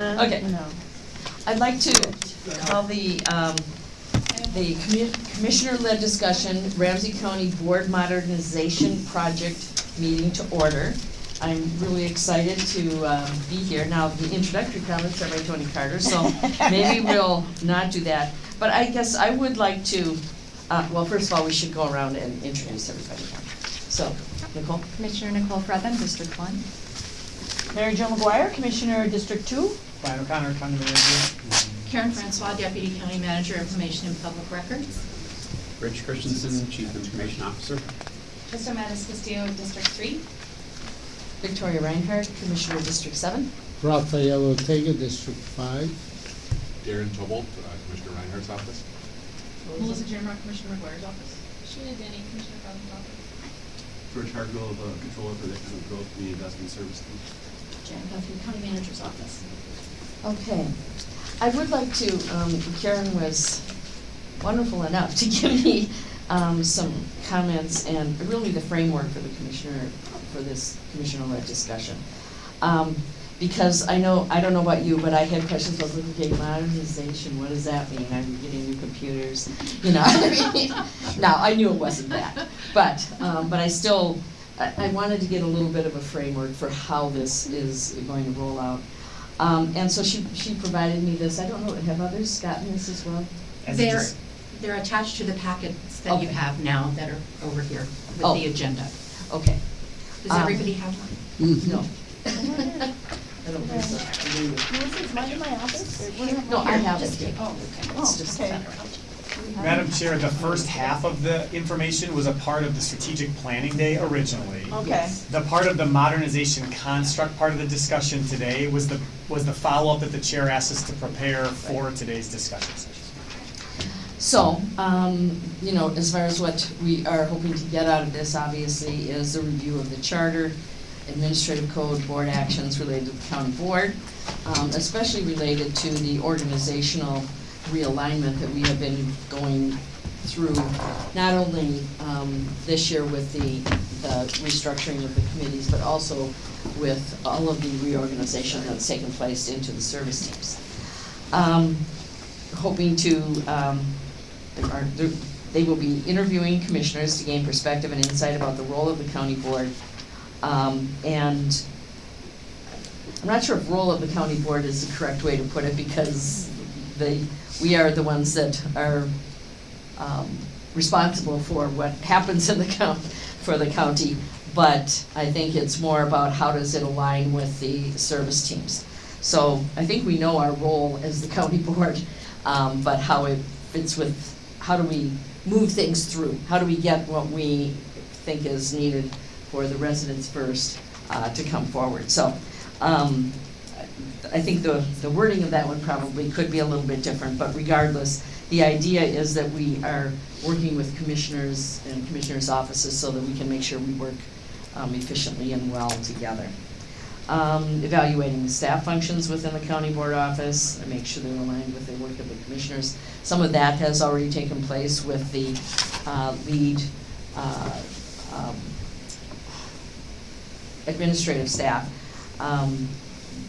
Okay. No. I'd like to call the, um, the commu- commissioner-led discussion, Ramsey County Board Modernization Project meeting to order. I'm really excited to, um, be here. Now, the introductory comments are by Toni Carter, so maybe we'll not do that. But I guess I would like to, uh, well, first of all, we should go around and introduce everybody. So, Nicole? Commissioner Nicole Frethem, District One. Mary Jo McGuire, Commissioner, District Two. Ryan O'Connor, County Manager. Karen Francois, Deputy County Manager, Information and Public Records. Rich Christensen, Chief Information Officer. Trista MatasCastillo, District Three. Victoria Reinhardt, Commissioner, District Seven. Rafael Ortega, District Five. Darren Tobolt, uh, Commissioner Reinhardt's office. Melissa Jamrock, Commissioner McGuire's office. Sheena Denny, Commissioner Cousins' office. George Hargrove, uh, Controller for the Economic Growth Community Investment Service. Team. Jan Guthrie, County Manager's Office. Okay. I would like to, um, Karen was wonderful enough to give me, um, some comments and really the framework for the commissioner, for this commissioner-led discussion. Um, because I know, I don't know about you, but I had questions about, okay, modernization, what does that mean? Are we getting new computers? You know, I mean, now, I knew it wasn't that, but, um, but I still, I, I wanted to get a little bit of a framework for how this is going to roll out. Um, and so she, she provided me this, I don't know, have others gotten this as well? They're, they're attached to the packets that you have now that are over here with Oh. the agenda. Okay, Does Um, everybody have one? Mm-hmm. no. I don't think so. I. Melissa's mine in my office? No, I have it here. Oh, okay. Oh, It's just okay. That. We have Madam. Chair, the first half of the information was a part of the strategic planning day originally. Okay. The part of the modernization construct part of the discussion today was the, was the follow-up that the chair asked us to prepare for today's discussion session. So, um, you know, as far as what we are hoping to get out of this, obviously, is a review of the charter, administrative code, board actions related to the county board, um, especially related to the organizational realignment that we have been going through, not only, um, this year with the, the restructuring of the committees, but also with all of the reorganization that's taken place into the service teams. Um, hoping to, um, there are, there- they will be interviewing commissioners to gain perspective and insight about the role of the county board. Um, and I'm not sure if role of the county board is the correct way to put it, because they, we are the ones that are, um, responsible for what happens in the count, for the county. But I think it's more about how does it align with the service teams. So I think we know our role as the county board, um, but how it fits with, how do we move things through? How do we get what we think is needed for the residents first, uh, to come forward? So, um, I think the, the wording of that one probably could be a little bit different, but regardless, the idea is that we are working with commissioners and commissioners' offices so that we can make sure we work um, efficiently and well together. Um, evaluating the staff functions within the county board office, and make sure they're aligned with the work of the commissioners. Some of that has already taken place with the, uh, lead, uh, um, administrative staff. Um,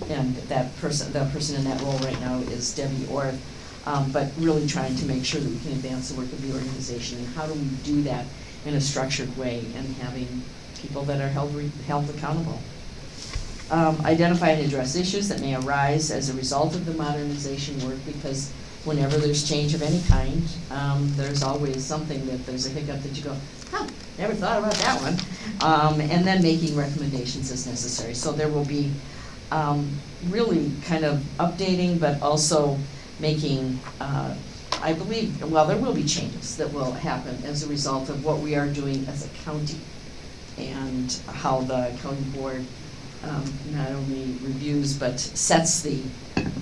and that person, the person in that role right now is Debbie Orth. Um, but really trying to make sure that we can advance the work of the organization, and how do we do that in a structured way, and having people that are held, held accountable. Um, identify and address issues that may arise as a result of the modernization work, because whenever there's change of any kind, um, there's always something that, there's a hiccup that you go, huh, never thought about that one. Um, and then making recommendations as necessary. So there will be, um, really kind of updating, but also making, uh, I believe, well, there will be changes that will happen as a result of what we are doing as a county and how the county board um, not only reviews but sets the,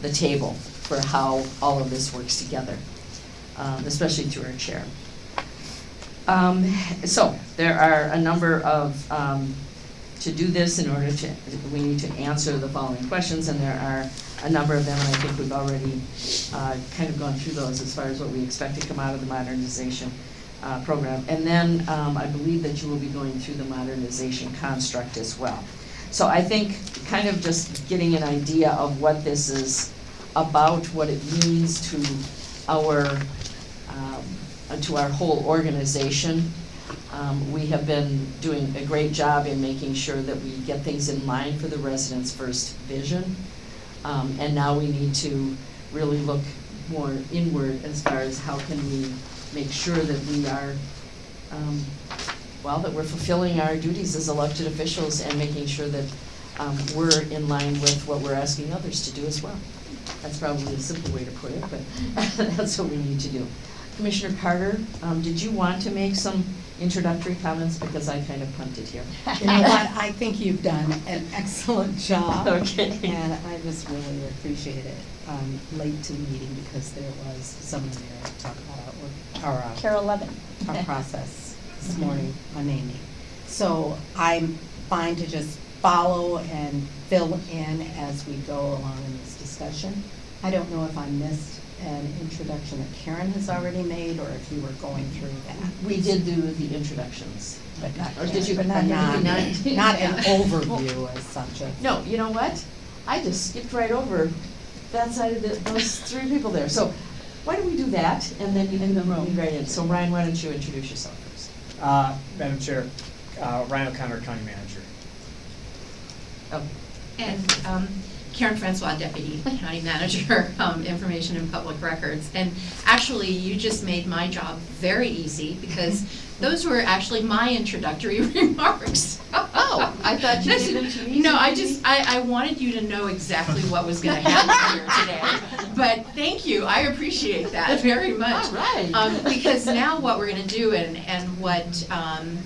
the table for how all of this works together, um, especially through our chair. Um, so, there are a number of, um, to do this in order to, we need to answer the following questions, and there are a number of them, and I think we've already, uh, kind of gone through those as far as what we expect to come out of the modernization, uh, program. And then, um, I believe that you will be going through the modernization construct as well. So I think kind of just getting an idea of what this is about, what it means to our, um, to our whole organization. Um, we have been doing a great job in making sure that we get things in line for the residents' first vision. Um, and now we need to really look more inward as far as how can we make sure that we are, um, well, that we're fulfilling our duties as elected officials and making sure that, um, we're in line with what we're asking others to do as well. That's probably a simple way to put it, but that's what we need to do. Commissioner Carter, um, did you want to make some introductory comments, because I kind of punted here? You know what, I think you've done an excellent job. Okay. And I just really appreciate it. Um, late to the meeting because there was someone there to talk about our, our, uh, Carol Levin. our process this morning on naming. So I'm fine to just follow and fill in as we go along in this discussion. I don't know if I missed an introduction that Karen has already made, or if you were going through that. We did do the introductions. But not, Or did you- but but not, not- not an overview as such of. No, you know what? I just skipped right over that side of the, those three people there. So why don't we do that, and then, and then we'll move right in. So Ryan, why don't you introduce yourself first? Uh, Madam Chair, uh, Ryan O'Connor, County Manager. Oh, And um, Karen Francois, Deputy County Manager, um, Information and Public Records. And actually, you just made my job very easy because those were actually my introductory remarks. Oh, I thought you them to me No, I just. I, I wanted you to know exactly what was gonna happen here today. But thank you, I appreciate that very much. All right. Um, because now what we're gonna do and, and what, um,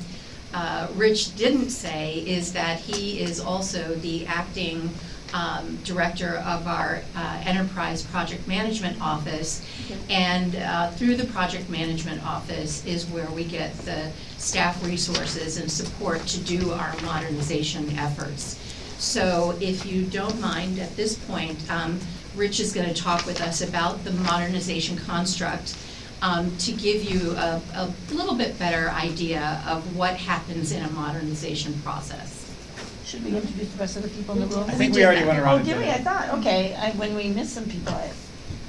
uh, Rich didn't say is that he is also the acting, um, director of our, uh, Enterprise Project Management Office. And, uh, through the Project Management Office is where we get the staff resources and support to do our modernization efforts. So if you don't mind, at this point, um, Rich is gonna talk with us about the modernization construct um, to give you a, a little bit better idea of what happens in a modernization process. Should we introduce the rest of the people in the room? I think we already went around Oh, and did did we? I it. thought, okay, I, when we missed some people, I.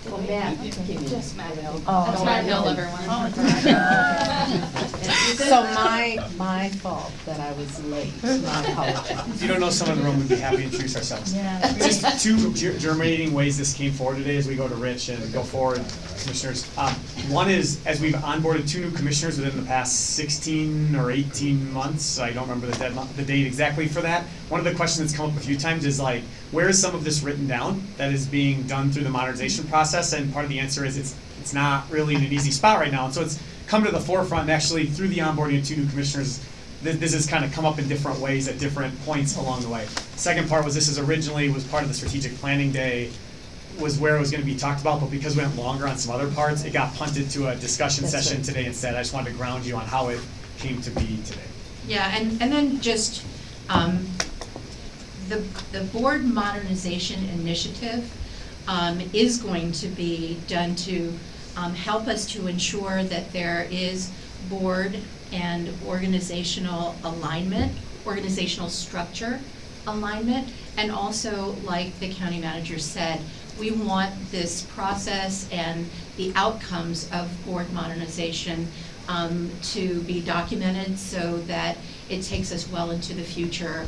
Well, Matt came in. Just Matt Hill. Oh, That's okay. Matt Hill, everyone. So my, my fault that I was late, my apologies. If you don't know someone in the room, we'd be happy to introduce ourselves. Yeah. Just two ger- germinating ways this came forward today as we go to Rich and go forward, commissioners. Um, one is, as we've onboarded two new commissioners within the past sixteen or eighteen months, I don't remember the deadline, the date exactly for that. One of the questions that's come up a few times is like, where is some of this written down that is being done through the modernization process? And part of the answer is it's, it's not really in an easy spot right now. And so it's come to the forefront, actually, through the onboarding of two new commissioners, this, this has kind of come up in different ways at different points along the way. Second part was this is originally was part of the strategic planning day, was where it was gonna be talked about, but because we went longer on some other parts, it got punted to a discussion That's session right. today instead. I just wanted to ground you on how it came to be today. Yeah, and, and then just, um, the, the board modernization initiative, um, is going to be done to, um, help us to ensure that there is board and organizational alignment, organizational structure alignment, and also, like the county manager said, we want this process and the outcomes of board modernization um, to be documented so that it takes us well into the future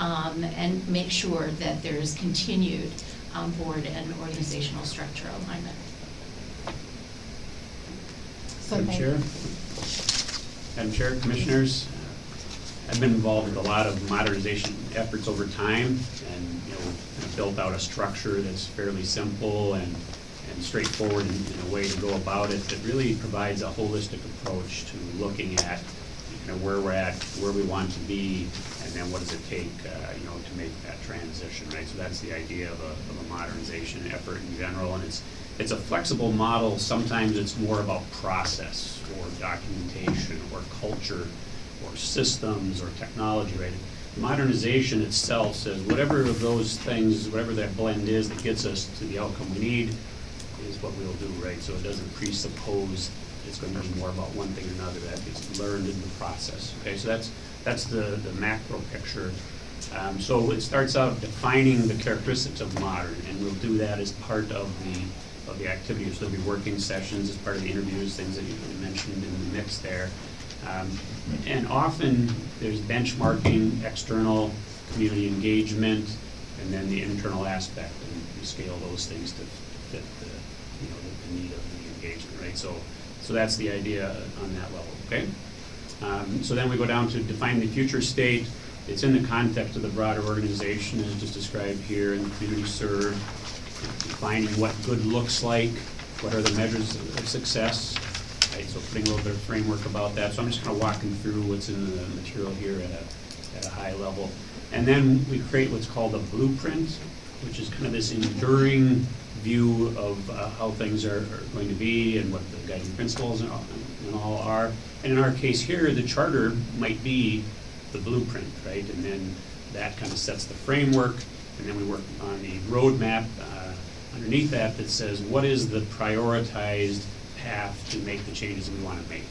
um, and make sure that there's continued um, board and organizational structure alignment. So Madam Chair? Madam Chair, Commissioners, I've been involved with a lot of modernization efforts over time and, you know, have built out a structure that's fairly simple and, and straightforward in, in a way to go about it that really provides a holistic approach to looking at, you know, where we're at, where we want to be, and what does it take, uh, you know, to make that transition, right? So that's the idea of a, of a modernization effort in general, and it's, it's a flexible model. Sometimes it's more about process or documentation or culture or systems or technology, right? Modernization itself says whatever of those things, whatever that blend is that gets us to the outcome we need is what we'll do, right? So it doesn't presuppose it's going to be more about one thing or another, that gets learned in the process, okay? So that's, that's the, the macro picture. Um, So it starts out defining the characteristics of modern, and we'll do that as part of the, of the activity. So there'll be working sessions as part of the interviews, things that you mentioned in the mix there. Um, And often, there's benchmarking, external community engagement, and then the internal aspect, and we scale those things to fit the, you know, the- the need of the engagement, right? So, so that's the idea on that level, okay? Um, So then we go down to define the future state. It's in the context of the broader organization, as just described here, in the community served, defining what good looks like, what are the measures of success, right? So putting a little bit of framework about that. So I'm just kind of walking through what's in the material here at a, at a high level. And then we create what's called a blueprint, which is kind of this enduring view of uh, how things are are going to be and what the guiding principles and all- and all are. And in our case here, the charter might be the blueprint, right? And then that kind of sets the framework, and then we work on the roadmap uh, underneath that that says, what is the prioritized path to make the changes we want to make?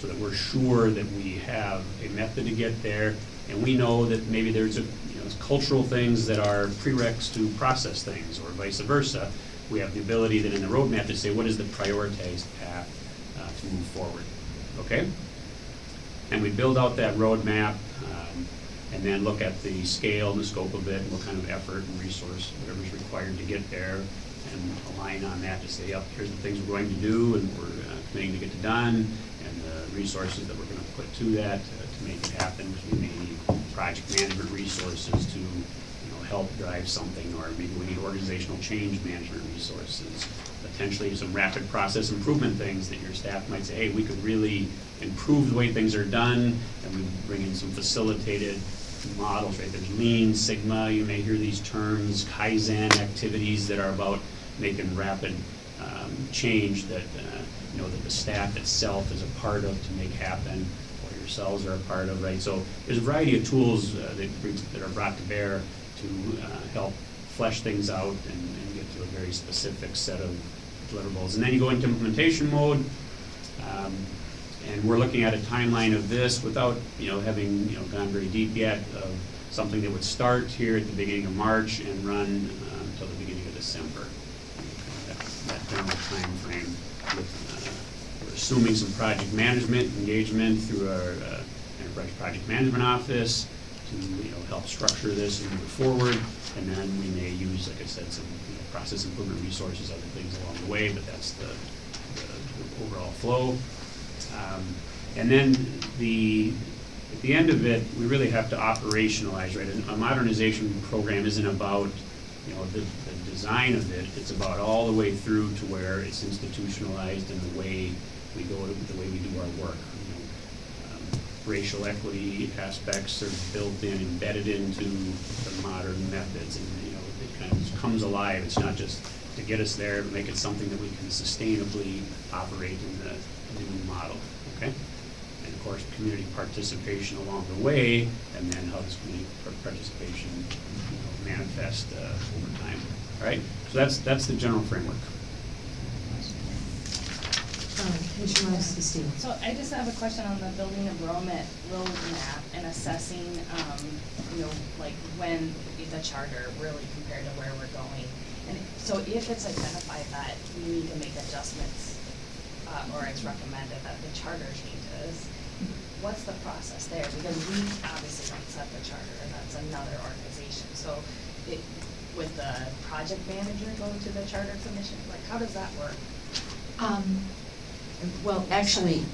So that we're sure that we have a method to get there, and we know that maybe there's a, you know, cultural things that are prereqs to process things, or vice versa. We have the ability then in the roadmap to say, what is the prioritized path uh, to move forward, okay? And we build out that roadmap, um, and then look at the scale and the scope of it, and what kind of effort and resource, whatever's required to get there, and align on that to say, yep, here's the things we're going to do, and we're uh, committing to get it done, and the resources that we're gonna put to that uh, to make it happen, which we may need project management resources to, help drive something, or maybe we need organizational change management resources, potentially some rapid process improvement things that your staff might say, hey, we could really improve the way things are done, and we bring in some facilitated models, right? There's Lean, Sigma, you may hear these terms, Kaizen activities that are about making rapid um, change that, uh, you know, that the staff itself is a part of to make happen, or yourselves are a part of, right? So there's a variety of tools uh, that, that are brought to bear to uh, help flesh things out and, and get to a very specific set of deliverables. And then you go into implementation mode, um, and we're looking at a timeline of this without, you know, having, you know, gone very deep yet, of something that would start here at the beginning of March and run uh, until the beginning of December. That that general timeframe with, uh, we're assuming some project management engagement through our uh, enterprise project management office to, you know, help structure this and move forward. And then we may use, like I said, some, you know, process improvement resources, other things along the way, but that's the, the the overall flow. Um, And then the, at the end of it, we really have to operationalize, right? A modernization program isn't about, you know, the, the design of it, it's about all the way through to where it's institutionalized in the way we go, the way we do our work. Racial equity aspects are built in, embedded into the modern methods, and, you know, it kind of comes alive. It's not just to get us there, but make it something that we can sustainably operate in the new model, okay? And of course, community participation along the way, and then how does community participation, you know, manifest uh, over time, all right? So that's, that's the general framework. Um, Commissioner Rice. So I just have a question on the building enrollment roadmap and assessing, um, you know, like when the charter really compared to where we're going. And so if it's identified that we need to make adjustments, uh, or it's recommended that the charter changes, what's the process there? Because we obviously don't set the charter, and that's another organization. So it, would the project manager go to the charter commission? Like, how does that work? Um, Well, actually,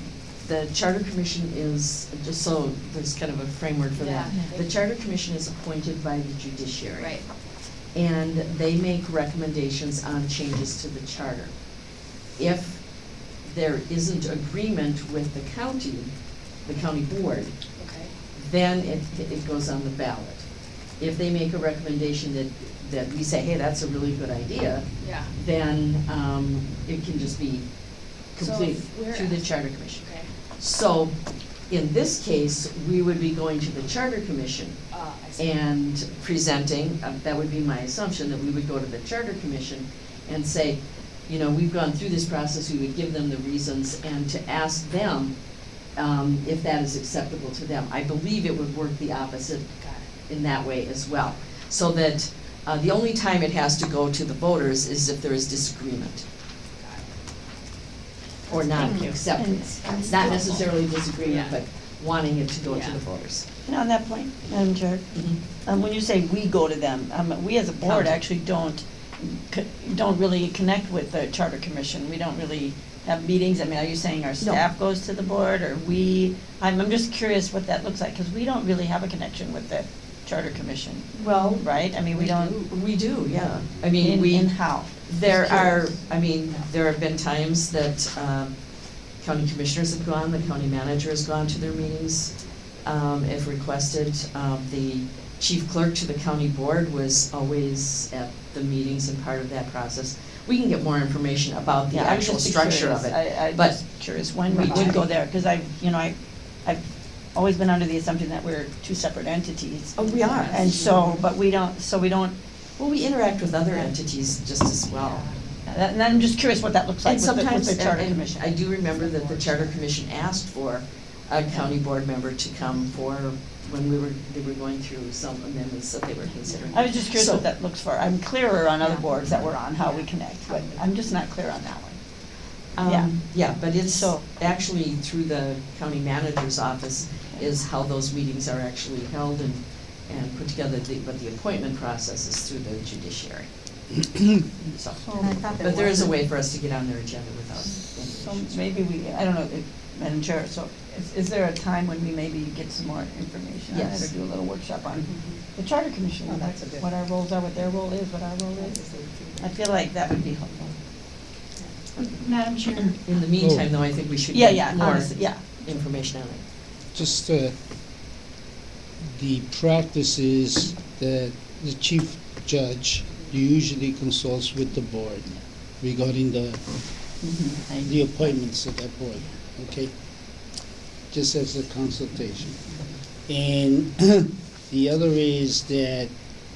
the Charter Commission is, just so there's kind of a framework for that. Yeah. The Charter Commission is appointed by the judiciary. Right. And they make recommendations on changes to the charter. If there isn't agreement with the county, the county board, Okay. then it, it goes on the ballot. If they make a recommendation that, that we say, hey, that's a really good idea, Yeah. then, um, it can just be complete we're through the charter commission. Okay. So, in this case, we would be going to the charter commission Uh, and presenting, uh, that would be my assumption, that we would go to the charter commission and say, you know, we've gone through this process, we would give them the reasons and to ask them, um, if that is acceptable to them. I believe it would work the opposite in that way as well. So that, uh, the only time it has to go to the voters is if there is disagreement. Or Thank you. non-acceptance, And- and not necessarily disagreement, Yeah. but wanting it to go to Yeah. the voters. And on that point, Madam Chair, um, when you say we go to them, um, we as a board County. actually don't, co- don't really connect with the Charter Commission. We don't really have meetings. I mean, are you saying our staff goes to the board or we? I'm, I'm just curious what that looks like, because we don't really have a connection with the Charter Commission, Well, right? I mean, we don't. We do, yeah. I mean, In- we. In how? There are. I mean, there have been times that um, county commissioners have gone, the county manager has gone to their meetings um, if requested. Um, The chief clerk to the county board was always at the meetings and part of that process. We can get more information about the Yeah, actual just structure of curious. it. I, I'm but just curious when we we would go there, because I, you know, I, I've always been under the assumption that we're two separate entities. Oh, we are. And so, but we don't, so we don't, Well, we interact with other entities just as well. and I'm just curious what that looks like And with the, with sometimes, the Charter and- and Commission. I do remember that the Charter Commission asked for a county board member to come for, when we were, they were going through some amendments that they were considering. I was just curious So- what that looks for. I'm clearer on other Yeah. boards that we're on, how we connect, but I'm just not clear on that one. Yeah. Um, yeah, but it's So- actually through the county manager's office is how those meetings are actually held and, and put together, the- but the appointment process is through the judiciary. So, And I thought there but there is a way for us to get on their agenda without So any issues. maybe we, I don't know, if- Madam Chair, so is, is there a time when we maybe get some more information on it Yes. or do a little workshop on the Charter Commission? Oh, that's a good- What our roles are, what their role is, what our role is. I feel like that would be helpful. Madam Chair, In the meantime, though, I think we should Yeah, get yeah, more honestly, yeah. information on it. Just, uh, the practice is that the chief judge usually consults with the board regarding the, mm-hmm. the appointments of that board, okay? Just as a consultation. And the other is that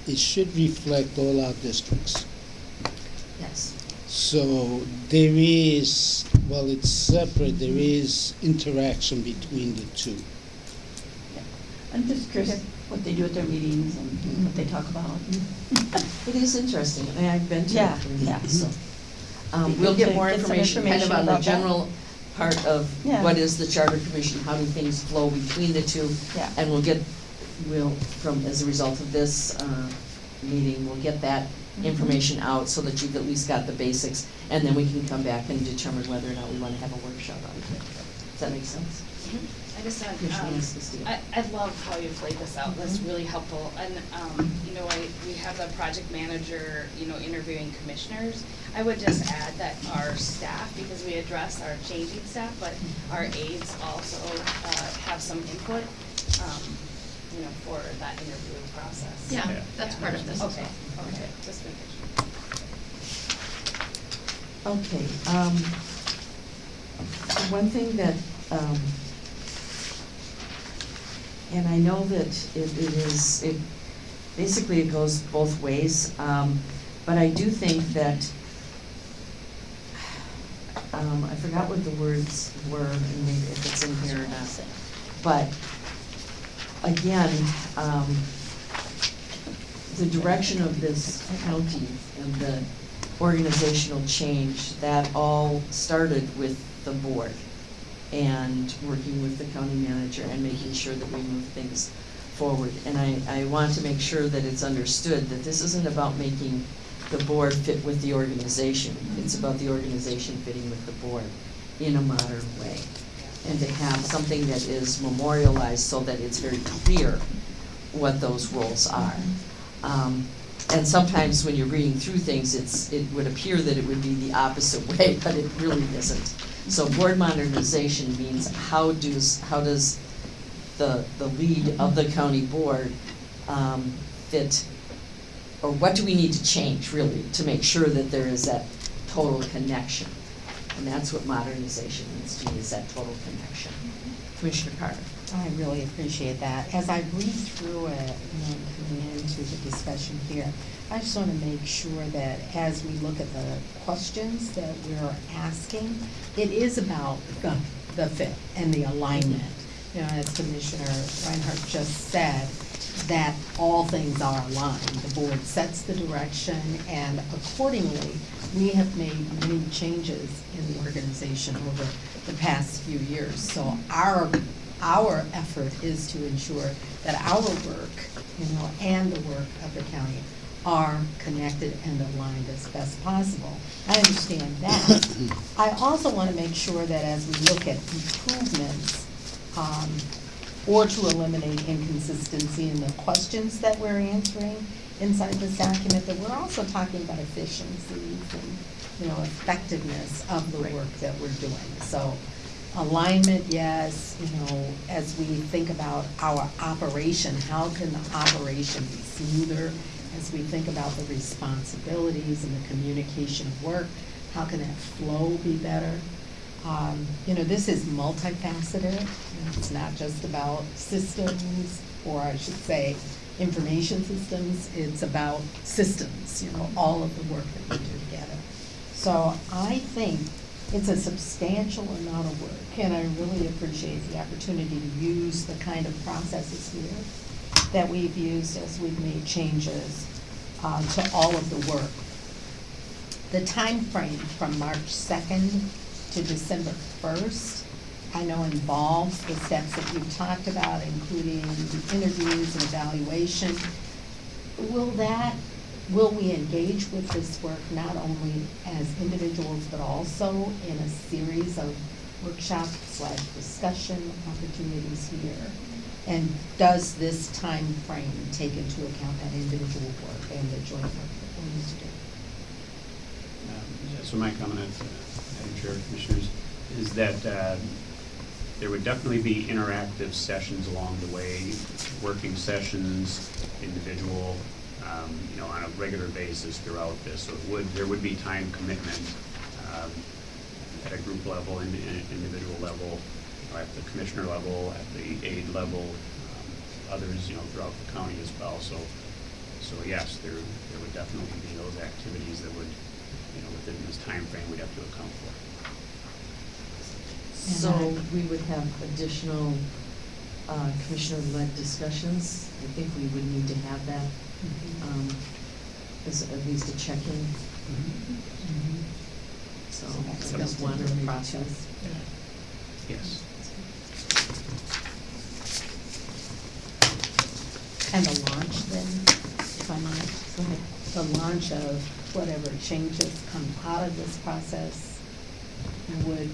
it should reflect all our districts. Yes. So there is, well, it's separate, there is interaction between the two. I'm just curious what they do at their meetings and what they talk about. It is interesting, and I've been to Yeah, it, yeah. so. Um, we'll get more get some information kind of information on the about that. general part of Yeah. what is the charter commission, how do things flow between the two. Yeah. And we'll get, we'll, from, as a result of this, uh, meeting, we'll get that Mhm. information out so that you've at least got the basics, and then we can come back and determine whether or not we wanna have a workshop on it. Does that make sense? I just had, um, I, I love how you've laid this out, that's really helpful, and, um, you know, I, we have the project manager, you know, interviewing commissioners. I would just add that our staff, because we address our changing staff, but our aides also, uh, have some input, um, you know, for that interviewing process. yeah, Yeah. that's part of this as Okay, well. okay, just making sure. Okay, um, one thing that, um, and I know that it, it is, it, basically it goes both ways, um, but I do think that, um, I forgot what the words were, and maybe if it's in here or not, but, again, um, the direction of this county and the organizational change, that all started with the board and working with the county manager and making sure that we move things forward. And I, I want to make sure that it's understood that this isn't about making the board fit with the organization. It's about the organization fitting with the board in a modern way. And to have something that is memorialized so that it's very clear what those roles are. Um, and sometimes when you're reading through things, it's, it would appear that it would be the opposite way, but it really isn't. So board modernization means how does, how does the, the lead of the county board, um, fit, or what do we need to change, really, to make sure that there is that total connection? And that's what modernization means to me, is that total connection. Commissioner Carter? I really appreciate that. As I read through it, know, coming into the discussion here, I just want to make sure that as we look at the questions that we're asking, it is about the, the fit and the alignment. You know, as Commissioner Reinhardt just said, that all things are aligned. The board sets the direction, and accordingly, we have made many changes in the organization over the past few years. So our, our effort is to ensure that our work, you know, and the work of the county are connected and aligned as best possible. I understand that. I also want to make sure that as we look at improvements, um, or to eliminate inconsistency in the questions that we're answering inside this document, that we're also talking about efficiencies and, you know, effectiveness of the work that we're doing. So alignment, yes, you know, as we think about our operation, how can the operation be smoother? As we think about the responsibilities and the communication of work, how can that flow be better? Um, You know, this is multifaceted. It's not just about systems, or I should say, information systems. It's about systems, you know, all of the work that we do together. So I think it's a substantial amount of work, and I really appreciate the opportunity to use the kind of processes here that we've used as we've made changes uh, to all of the work. The time frame from March second to December first, I know involves the steps that you've talked about, including interviews and evaluation. Will that, will we engage with this work not only as individuals, but also in a series of workshops slash discussion opportunities here? And does this time frame take into account that individual work and the joint work that we need to do? Um, So my comment, uh, Madam Chair, Commissioners, is that uh, there would definitely be interactive sessions along the way, working sessions, individual, um, you know, on a regular basis throughout this. So it would, there would be time commitment um, at a group level, and individual level, you at the commissioner level, at the aide level, um, others, you know, throughout the county as well. So, so yes, there, there would definitely be those activities that would, you know, within this time frame we'd have to account for. So we would have additional uh, commissioner-led discussions. I think we would need to have that, um, as at least a check-in. So So that's that one of the the process. Yes. And the launch then, if I might, go ahead, the launch of whatever changes come out of this process would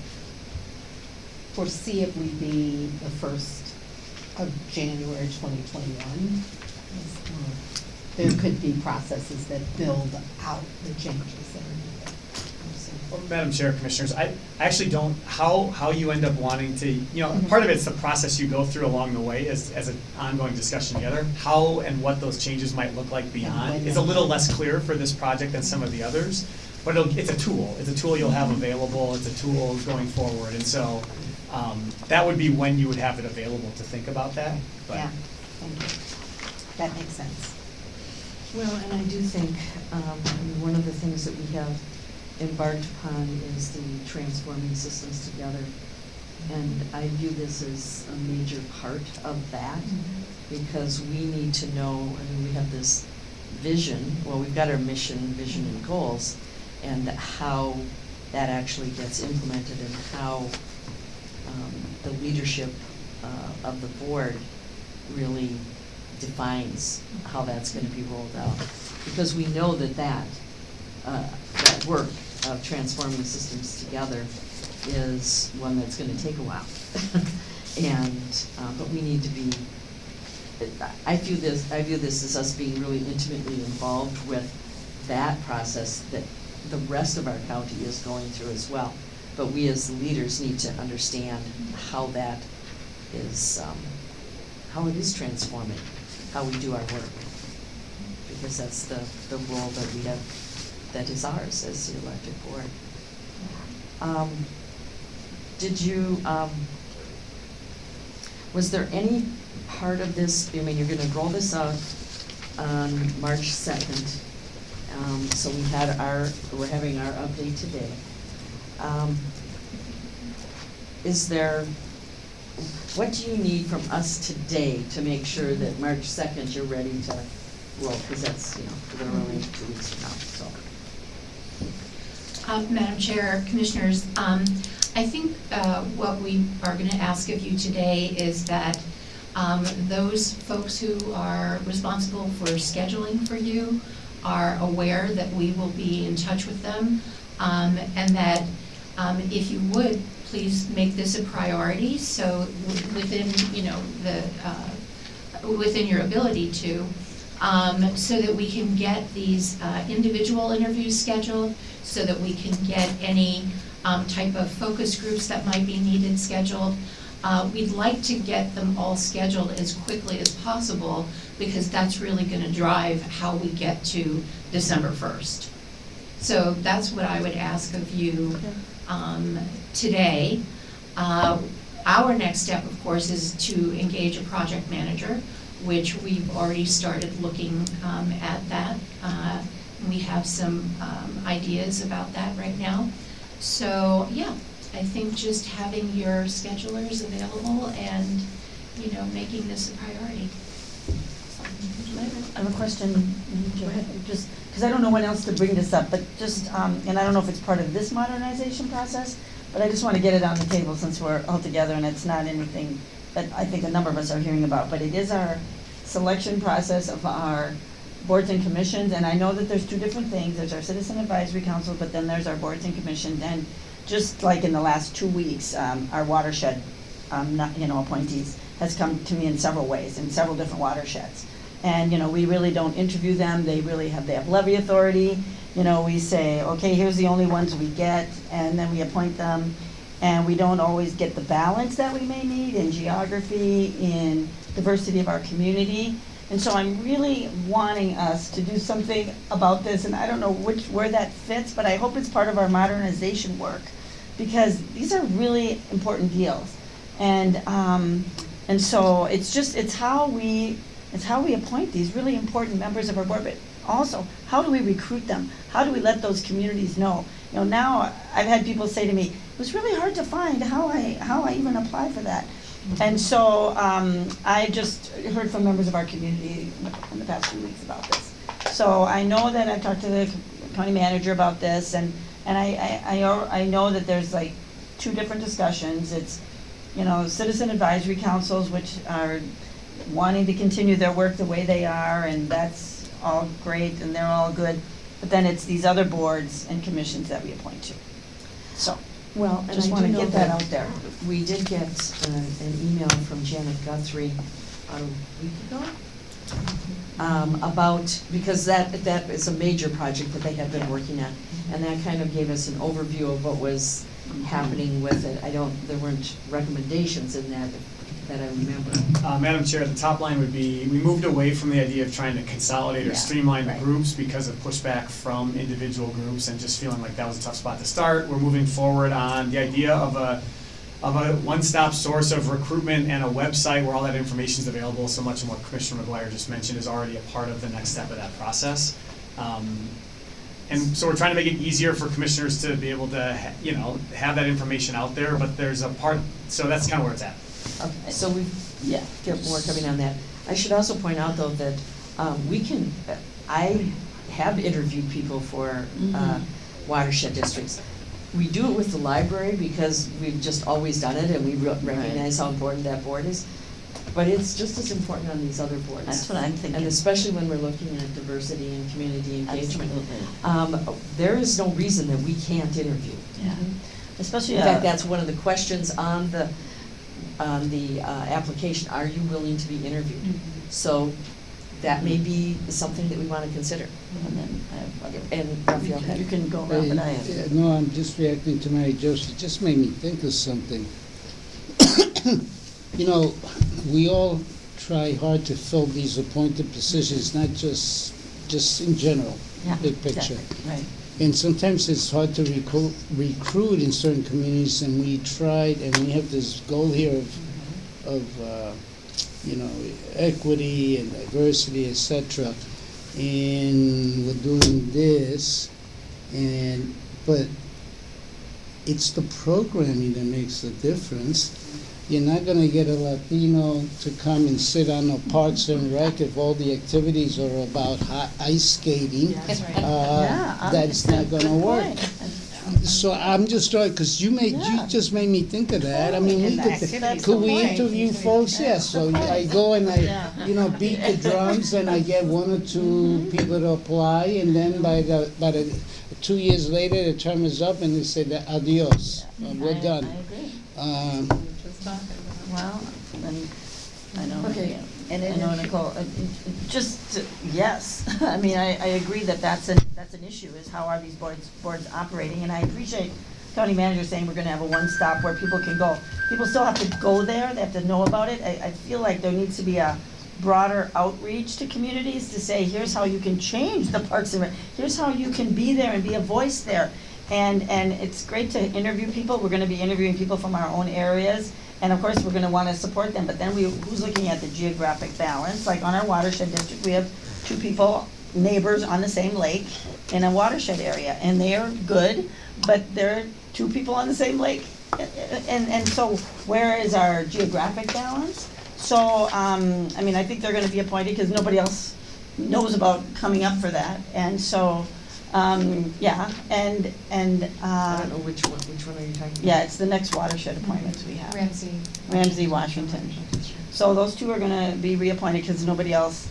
foreseeably be the first of January twenty twenty-one. There could be processes that build out the changes that are needed. Well, Madam Chair, Commissioners, I, I actually don't, how, how you end up wanting to, you know, part of it's the process you go through along the way as, as an ongoing discussion together. How and what those changes might look like beyond is a little less clear for this project than some of the others. But it'll, it's a tool, it's a tool you'll have available, it's a tool going forward, and so, um, that would be when you would have it available to think about that, but. Yeah, thank you. That makes sense. Well, and I do think, um, I mean, one of the things that we have embarked upon is the transforming systems together. And I view this as a major part of that, because we need to know, I mean, we have this vision, well, we've got our mission, vision and goals, and how that actually gets implemented and how, um, the leadership, uh, of the board really defines how that's gonna be rolled out. Because we know that that, uh, that work of transforming systems together is one that's gonna take a while. And, uh, but we need to be, I view this, I view this as us being really intimately involved with that process that the rest of our county is going through as well. But we as leaders need to understand how that is, um, how it is transforming, how we do our work. Because that's the, the role that we have, that is ours as the elected board. Um, did you, um, was there any part of this, I mean, you're gonna roll this out on March second. Um, so we had our, we're having our update today. Um, is there what do you need from us today to make sure that March second you're ready to roll? Because that's, you know, literally two weeks from now, so. Uh, Madam Chair, Commissioners, um, I think uh, what we are going to ask of you today is that um, those folks who are responsible for scheduling for you are aware that we will be in touch with them, um, and that um, if you would, please make this a priority, so within, you know, the, uh, within your ability to, um, so that we can get these uh, individual interviews scheduled, so that we can get any um, type of focus groups that might be needed scheduled. Uh, We'd like to get them all scheduled as quickly as possible, because that's really gonna drive how we get to December first. So that's what I would ask of you um, today. Uh, Our next step, of course, is to engage a project manager, which we've already started looking um, at that. Uh, We have some um, ideas about that right now. So, yeah, I think just having your schedulers available and, you know, making this a priority. I have a question, just, because I don't know when else to bring this up, but just, um, and I don't know if it's part of this modernization process, but I just want to get it on the table since we're all together and it's not anything that I think a number of us are hearing about, but it is our selection process of our boards and commissions, and I know that there's two different things, there's our citizen advisory council, but then there's our boards and commissions, and just like in the last two weeks, um, our watershed, um, not, you know, appointees has come to me in several ways, in several different watersheds. And, you know, we really don't interview them, they really have, they have levy authority, you know, we say, okay, here's the only ones we get, and then we appoint them. And we don't always get the balance that we may need in geography, in diversity of our community. And so I'm really wanting us to do something about this, and I don't know which, where that fits, but I hope it's part of our modernization work. Because these are really important deals. And, um, and so it's just, it's how we, it's how we appoint these really important members of our board, but also, how do we recruit them? How do we let those communities know? You know, now, I've had people say to me, it was really hard to find how I, how I even apply for that. And so, um, I just heard from members of our community in the past few weeks about this. So I know that I've talked to the county manager about this, and, and I, I, I, I know that there's like two different discussions. It's, you know, citizen advisory councils, which are wanting to continue their work the way they are, and that's all great, and they're all good. But then it's these other boards and commissions that we appoint to. So, Well, and I Just do wanna know get that out there. We did get uh, an email from Janet Guthrie about a week ago um, about, because that, that is a major project that they have been working on. And that kind of gave us an overview of what was happening with it. I don't, there weren't recommendations in that that I remember. Uh, Madam Chair, the top line would be, we moved away from the idea of trying to consolidate or Yeah, streamline the right. groups because of pushback from individual groups and just feeling like that was a tough spot to start. We're moving forward on the idea of a, of a one-stop source of recruitment and a website where all that information is available. So much of what Commissioner McGuire just mentioned is already a part of the next step of that process. Um, And so we're trying to make it easier for commissioners to be able to, ha- you know, have that information out there, but there's a part, so that's kind of where it's at. Okay, so we, yeah, get more coming on that. I should also point out, though, that um, we can, I have interviewed people for uh, Mhm. watershed districts. We do it with the library because we've just always done it and we re- recognize how important that board is. But it's just as important on these other boards. That's what I'm thinking. And especially when we're looking at diversity and community engagement. Um, There is no reason that we can't interview. Yeah. Especially, In fact, uh, that's one of the questions on the, on the uh, application, are you willing to be interviewed? So that may be something that we want to consider. and then I have other- And Rafael had. You can go, Hey, Ralph, and I uh, have. No, I'm just reacting to Mary Jo, she just made me think of something. You know, we all try hard to fill these appointed positions, not just, just in general, Yeah, big picture. exactly, Right. And sometimes it's hard to recruit, recruit in certain communities, and we tried, and we have this goal here of, of, uh, you know, equity and diversity, etc. And we're doing this, and, but it's the programming that makes the difference. You're not gonna get a Latino to come and sit on a Parks and Rec if all the activities are about ice skating. That's right. Uh, Yeah, that's not good gonna work. point. So I'm just trying, because you made, you just made me think of that. I mean, we could, could we point. interview folks? Yes, so I go and I, Yeah. you know, beat the drums and I get one or two people to apply and then by the, by the, two years later, the term is up and they say that adios, uh, we're I- done. I agree. Um, Well, then, I know, Okay, and I know Nicole, uh, just, to- yes, I mean, I, I agree that that's an, that's an issue, is how are these boards, boards operating? And I appreciate county manager saying we're gonna have a one-stop where people can go. People still have to go there, they have to know about it. I, I feel like there needs to be a broader outreach to communities to say, here's how you can change the Parks and Rec. Here's how you can be there and be a voice there. And, and it's great to interview people, we're gonna be interviewing people from our own areas. And of course, we're gonna wanna support them, but then we, who's looking at the geographic balance? Like on our watershed district, we have two people, neighbors on the same lake in a watershed area, and they are good, but they're two people on the same lake. And, and so where is our geographic balance? So, um, I mean, I think they're gonna be appointed, cause nobody else knows about coming up for that, and so, um, yeah, and, and, I uh, don't know which one, which one are you talking about? yeah, it's the next watershed appointments we have. Ramsey. Ramsey, Washington. So those two are gonna be reappointed because nobody else,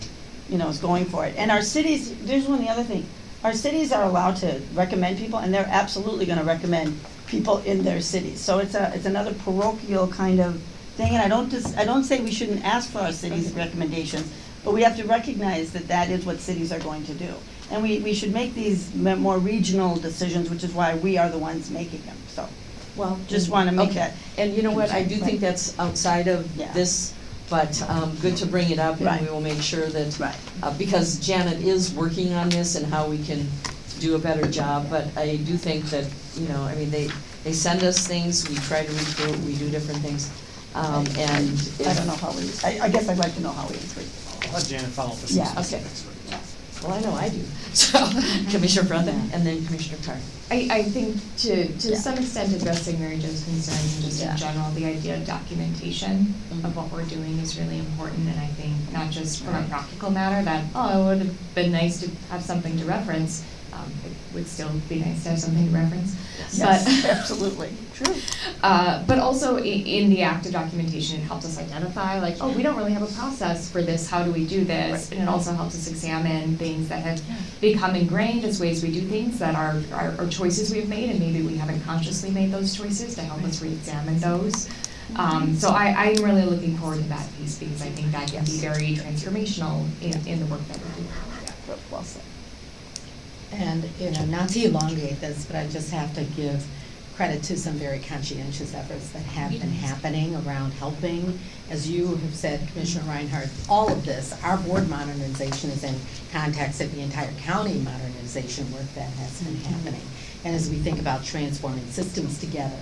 you know, is going for it. And our cities, there's one, the other thing, our cities are allowed to recommend people, and they're absolutely gonna recommend people in their cities. So it's a, it's another parochial kind of thing, and I don't just, I don't say we shouldn't ask for our cities' recommendations, but we have to recognize that that is what cities are going to do. And we, we should make these more regional decisions, which is why we are the ones making them, so. Well. Just wanna make okay. that- And you know what, I do Right. think that's outside of Yeah. this, but, um, good to bring it up and Right. we will make sure that. Right. Uh, because Janet is working on this and how we can do a better job, but I do think that, you know, I mean, they, they send us things, we try to recruit, we do different things. Um, and. I don't know how we, I, I guess I'd like to know how we increase. I'll let Janet follow up with Yeah, some okay. Well, I know I do. So, Commissioner Frethem and then Commissioner Carr. I, I think to, to Yeah. some extent addressing Mary Jo's concerns and just Yeah. in general, the idea of documentation Mhm. of what we're doing is really important. And I think not just from a practical matter that, oh, it would have been nice to have something to reference. Um, it would still be nice to have something to reference. Yes, But absolutely, true. Uh, but also in the act of documentation, it helps us identify, like, oh, we don't really have a process for this, how do we do this? Right. And it also helps us examine things that have become ingrained as ways we do things, that are, are, are choices we've made, and maybe we haven't consciously made those choices to help us re-examine those. Um, so I, I'm really looking forward to that piece, because I think that can be very transformational in, in the work that we do. Well said. And, you know, not to elongate this, but I just have to give credit to some very conscientious efforts that have been happening around helping. As you have said, Commissioner Reinhardt, all of this, our board modernization is in context of the entire county modernization work that has been happening. And as we think about transforming systems together,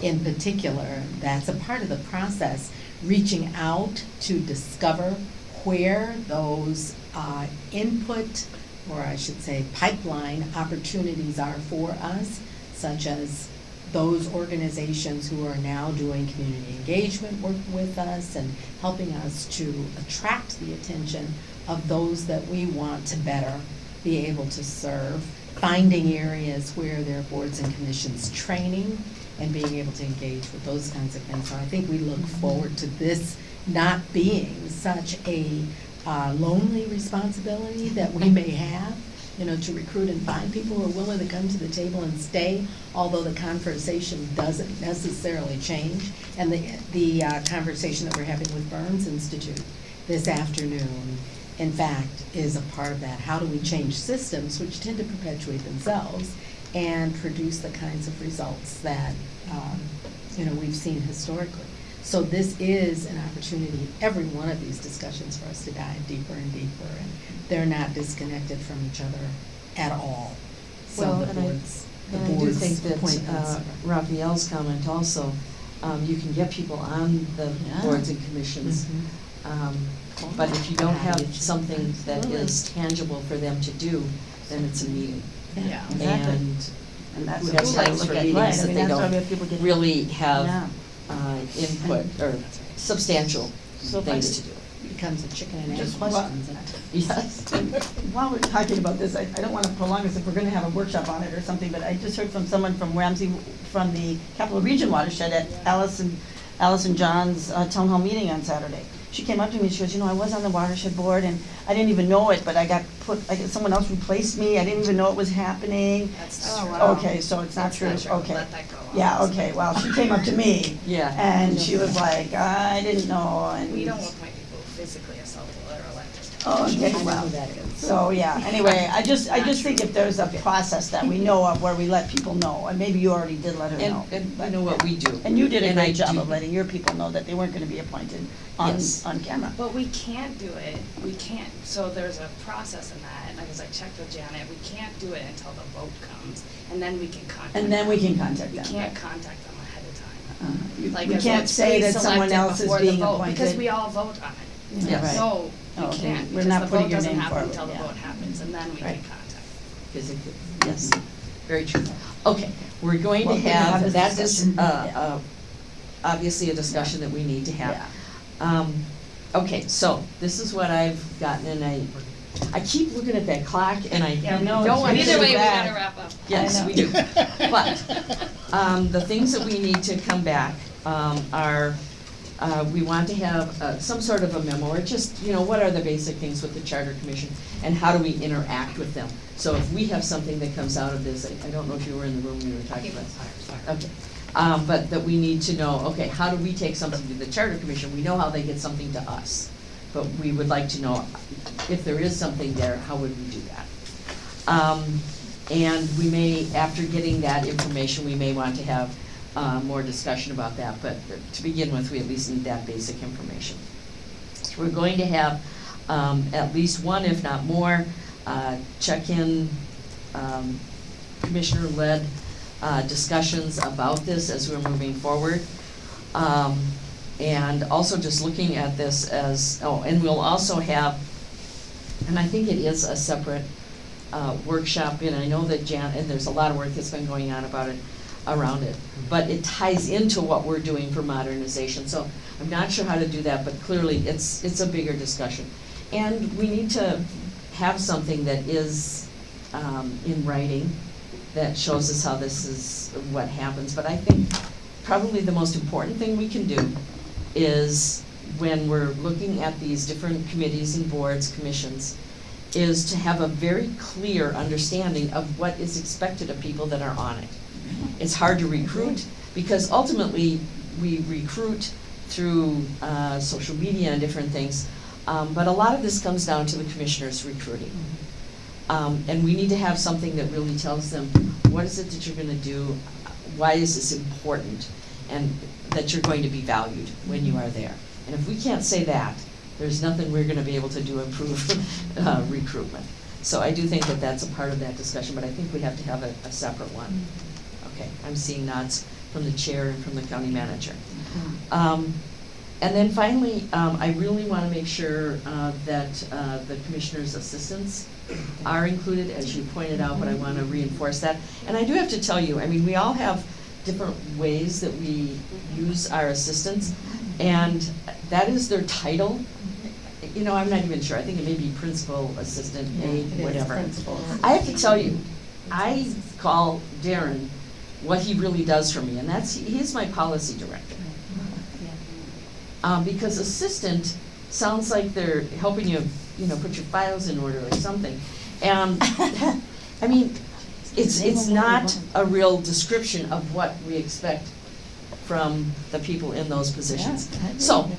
in particular, that's a part of the process, reaching out to discover where those uh, input, or I should say pipeline opportunities are for us, such as those organizations who are now doing community engagement work with us and helping us to attract the attention of those that we want to better be able to serve, finding areas where there are boards and commissions training and being able to engage with those kinds of things. So I think we look forward to this not being such a uh, lonely responsibility that we may have, you know, to recruit and find people who are willing to come to the table and stay, although the conversation doesn't necessarily change. And the, the uh, conversation that we're having with Burns Institute this afternoon, in fact, is a part of that. How do we change systems which tend to perpetuate themselves and produce the kinds of results that, um, you know, we've seen historically? So this is an opportunity, every one of these discussions for us to dive deeper and deeper, and they're not disconnected from each other at all. So Well, the and I- boards, the And I do boards think that, appointments uh, are- Rafael's comment also, um, you can get people on the Yeah. boards and commissions. Mhm. Um, but if you don't have Absolutely. something that is tangible for them to do, then it's a meeting. Yeah, exactly. And And that's we what have we gotta times look for at, meetings right, I that mean, they that's why we don't have people get. really Yeah. have uh, input or substantial So if I things could- to do. Becomes a chicken and egg Just question. Yes. While we're talking about this, I, I don't wanna prolong this if we're gonna have a workshop on it or something, but I just heard from someone from Ramsey, from the Capital Region Watershed at Allison, Allison John's uh, town hall meeting on Saturday. She came up to me, and she goes, you know, I was on the watershed board and I didn't even know it, but I got put, I got, someone else replaced me, I didn't even know it was happening. That's Oh, not true. Okay, so it's not That's true, not true. okay. Let that go on. Yeah, okay, well, she came up to me. Yeah. And she was like, I didn't know, and. We don't appoint people physically assault or elected. Oh, okay, I know well, who that is. so, yeah, anyway, I just, I just think if there's a process that we know of where we let people know, and maybe you already did let her know. And, and you know what we do. And you did a And I great job do- of letting your people know that they weren't gonna be appointed on, Yes. on camera. But we can't do it, we can't, so there's a process in that, and as I checked with Janet, we can't do it until the vote comes, and then we can contact them. And then we can contact We them. can't contact them ahead of time. Uh, you- Like We if can't say that someone else is the being vote, appointed. Because we all vote on it. Yes. Right. No, we Oh, okay. can't, We're because not the putting vote your doesn't name happen forward, until the yeah. vote happens, and then we can Right. contact. Physically, yes, very true. Okay, we're going to Well, we can have have, this that is, discussion, uh, yeah. uh, obviously a discussion that we need to have. Yeah. Um, okay, so this is what I've gotten and I, I keep looking at that clock and I Yeah, no, don't it's want to. really Either way, we bad. gotta wrap up. Yes, I we know. do. But, um, the things that we need to come back, um, are, uh, we want to have, uh, some sort of a memo, or just, you know, what are the basic things with the charter commission? And how do we interact with them? So if we have something that comes out of this, I, I don't know if you were in the room when we were talking about. Okay, um, but that we need to know, okay, how do we take something to the charter commission? We know how they get something to us. But we would like to know, if there is something there, how would we do that? Um, and we may, after getting that information, we may want to have, uh, more discussion about that, but to begin with, we at least need that basic information. We're going to have, um, at least one, if not more, uh, check-in, um, commissioner-led, uh, discussions about this as we're moving forward. Um, and also just looking at this as, oh, and we'll also have, and I think it is a separate, uh, workshop, and I know that Jan, and there's a lot of work that's been going on about it, around it. But it ties into what we're doing for modernization, so I'm not sure how to do that, but clearly it's, it's a bigger discussion. And we need to have something that is, um, in writing that shows us how this is, what happens. But I think probably the most important thing we can do is when we're looking at these different committees and boards, commissions, is to have a very clear understanding of what is expected of people that are on it. It's hard to recruit, because ultimately, we recruit through, uh, social media and different things. Um, but a lot of this comes down to the commissioners recruiting. Um, and we need to have something that really tells them, what is it that you're gonna do? Why is this important? And that you're going to be valued when you are there. And if we can't say that, there's nothing we're gonna be able to do to improve, uh, recruitment. So I do think that that's a part of that discussion, but I think we have to have a, a separate one. Okay, I'm seeing nods from the chair and from the county manager. Um, and then finally, um, I really wanna make sure, uh, that, uh, the commissioner's assistants are included, as you pointed out, but I wanna reinforce that. And I do have to tell you, I mean, we all have different ways that we use our assistants, and that is their title. You know, I'm not even sure, I think it may be principal, assistant, aide, whatever. principal. I have to tell you, I call Darren what he really does for me, and that's, he's my policy director. Um, because assistant sounds like they're helping you, you know, put your files in order or something. And, I mean, it's, it's not a real description of what we expect from the people in those positions. Yeah, agree. So,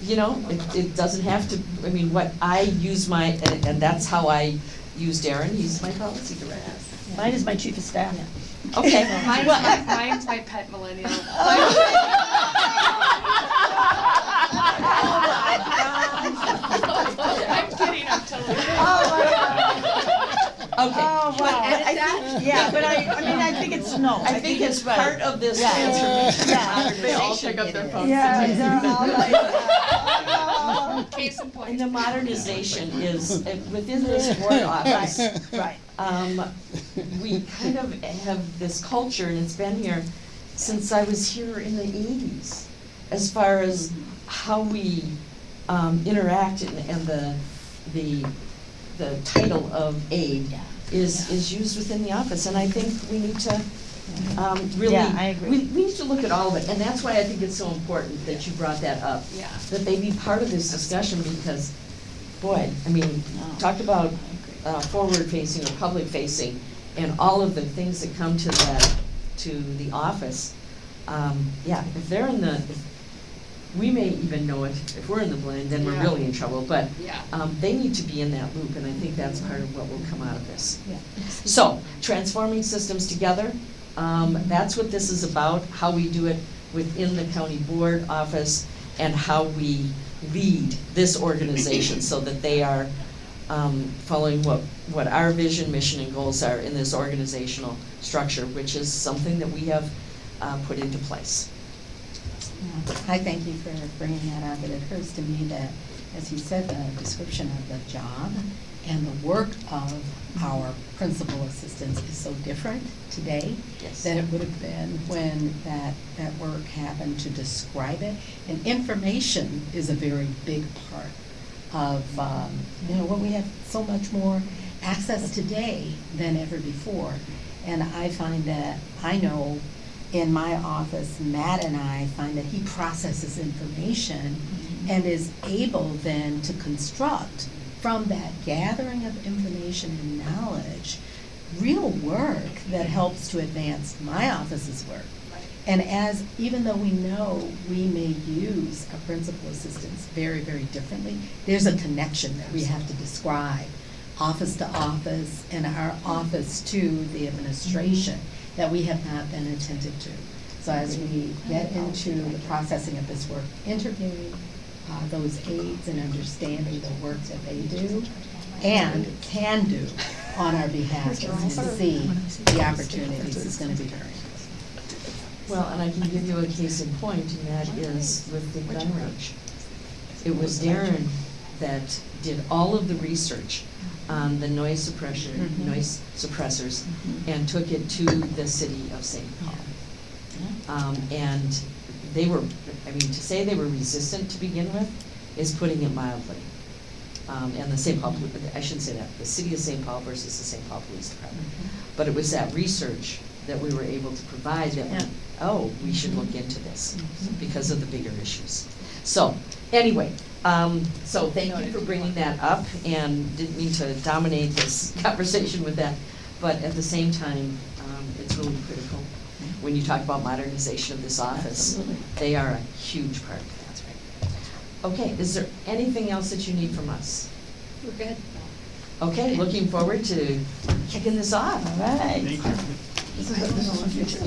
you know, it, it doesn't have to, I mean, what I use my, and, and that's how I use Darren, he's my policy director. Mine is my chief of staff. Okay, Mine's well, my, mine's my pet millennial. I'm kidding, I'm totally. okay. Oh, wow. But I think- Yeah, but I, I mean, I think it's no. I think it's right. part of this Yeah. transformation Yeah. and They all modernization. pick up their it is. phones. Yeah, they're all like, oh. Case in point. And the modernization is, uh, within this board office, Right, um, we kind of have this culture, and it's been here since I was here in the eighties, as far as how we um, interact and, and the, the, the title of aide is, is used within the office, and I think we need to, um, really. Yeah, I agree. We, we need to look at all of it, and that's why I think it's so important that you brought that up. Yeah. That they be part of this discussion, because, boy, I mean, No. talk about. Uh, forward-facing or public-facing, and all of the things that come to that, to the office. Um, yeah, if they're in the, if- we may even know it, if we're in the blind, then we're Yeah. really in trouble, but, Yeah. um, they need to be in that loop, and I think that's part of what will come out of this. Yeah. So, transforming systems together, um, that's what this is about, how we do it within the county board office, and how we lead this organization so that they are, um, following what, what our vision, mission, and goals are in this organizational structure, which is something that we have, uh, put into place. Yeah, I thank you for bringing that up. It occurs to me that, as you said, the description of the job and the work of our principal assistants is so different today Yes. than it would have been when that, that work happened to describe it. And information is a very big part of, um, you know, when we have so much more access today than ever before. And I find that, I know in my office, Matt and I find that he processes information and is able then to construct from that gathering of information and knowledge, real work that helps to advance my office's work. And as, even though we know we may use a principal assistants very, very differently, there's a connection that we have to describe, office to office and our office to the administration, that we have not been attentive to. So as we get into the processing of this work, interviewing uh, those aides and understanding the work that they do and can do on our behalf, we see the opportunities is gonna be very Well, and I can give you a case in point, and that is with the gun range. It was Darren that did all of the research on the noise suppression, Mhm. noise suppressors, and took it to the city of St. Paul. Um, and they were, I mean, to say they were resistant to begin with is putting it mildly. Um, and the St. Paul, I shouldn't say that, the city of St. Paul versus the St. Paul Police Department. But it was that research that we were able to provide that, went, oh, we should look into this because of the bigger issues. So, anyway, um, so thank you for bringing that up and didn't mean to dominate this conversation with that. But at the same time, um, it's really critical when you talk about modernization of this office. Absolutely. They are a huge part of that. Okay, is there anything else that you need from us? We're good. Okay, looking forward to kicking this off. All right. Thank you. This is, this is future.